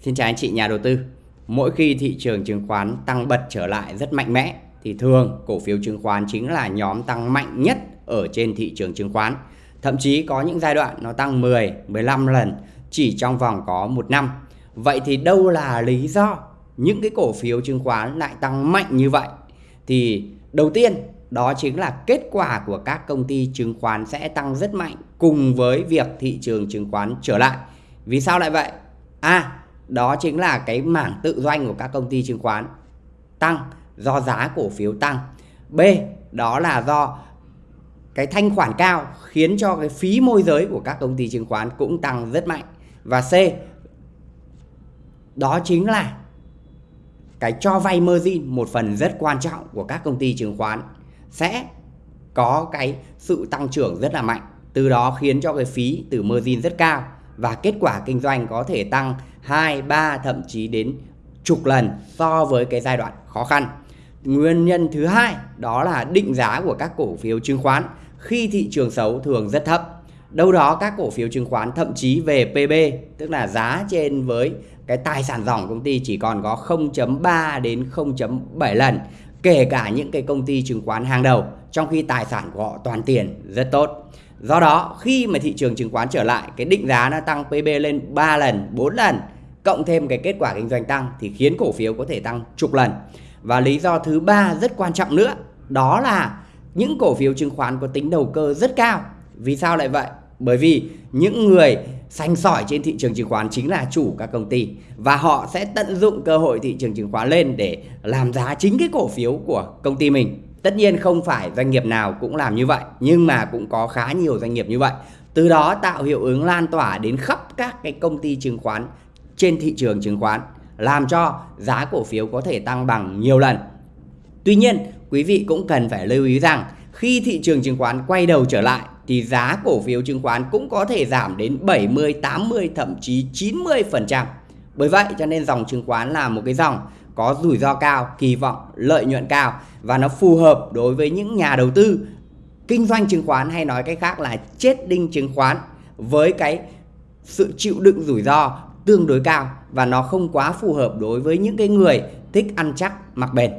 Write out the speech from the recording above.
Xin chào anh chị nhà đầu tư. Mỗi khi thị trường chứng khoán tăng bật trở lại rất mạnh mẽ thì thường cổ phiếu chứng khoán chính là nhóm tăng mạnh nhất ở trên thị trường chứng khoán. Thậm chí có những giai đoạn nó tăng 10, 15 lần chỉ trong vòng có một năm. Vậy thì đâu là lý do những cái cổ phiếu chứng khoán lại tăng mạnh như vậy? Thì đầu tiên đó chính là kết quả của các công ty chứng khoán sẽ tăng rất mạnh cùng với việc thị trường chứng khoán trở lại. Vì sao lại vậy? À, đó chính là cái mảng tự doanh của các công ty chứng khoán tăng do giá cổ phiếu tăng. B, đó là do cái thanh khoản cao khiến cho cái phí môi giới của các công ty chứng khoán cũng tăng rất mạnh. Và C, đó chính là cái cho vay margin một phần rất quan trọng của các công ty chứng khoán sẽ có cái sự tăng trưởng rất là mạnh từ đó khiến cho cái phí từ margin rất cao và kết quả kinh doanh có thể tăng 2, 3 thậm chí đến chục lần so với cái giai đoạn khó khăn. Nguyên nhân thứ hai đó là định giá của các cổ phiếu chứng khoán khi thị trường xấu thường rất thấp. Đâu đó các cổ phiếu chứng khoán thậm chí về PB tức là giá trên với cái tài sản dòng công ty chỉ còn có 0.3 đến 0.7 lần kể cả những cái công ty chứng khoán hàng đầu trong khi tài sản của họ toàn tiền rất tốt. Do đó khi mà thị trường chứng khoán trở lại cái định giá nó tăng PB lên 3 lần, 4 lần cộng thêm cái kết quả kinh doanh tăng thì khiến cổ phiếu có thể tăng chục lần. Và lý do thứ ba rất quan trọng nữa, đó là những cổ phiếu chứng khoán có tính đầu cơ rất cao. Vì sao lại vậy? Bởi vì những người xanh sỏi trên thị trường chứng khoán chính là chủ các công ty và họ sẽ tận dụng cơ hội thị trường chứng khoán lên để làm giá chính cái cổ phiếu của công ty mình. Tất nhiên không phải doanh nghiệp nào cũng làm như vậy, nhưng mà cũng có khá nhiều doanh nghiệp như vậy. Từ đó tạo hiệu ứng lan tỏa đến khắp các cái công ty chứng khoán trên thị trường chứng khoán làm cho giá cổ phiếu có thể tăng bằng nhiều lần. Tuy nhiên, quý vị cũng cần phải lưu ý rằng khi thị trường chứng khoán quay đầu trở lại thì giá cổ phiếu chứng khoán cũng có thể giảm đến 70, 80 thậm chí 90%. Bởi vậy cho nên dòng chứng khoán là một cái dòng có rủi ro cao, kỳ vọng lợi nhuận cao và nó phù hợp đối với những nhà đầu tư kinh doanh chứng khoán hay nói cách khác là chết đinh chứng khoán với cái sự chịu đựng rủi ro tương đối cao và nó không quá phù hợp đối với những cái người thích ăn chắc, mặc bền.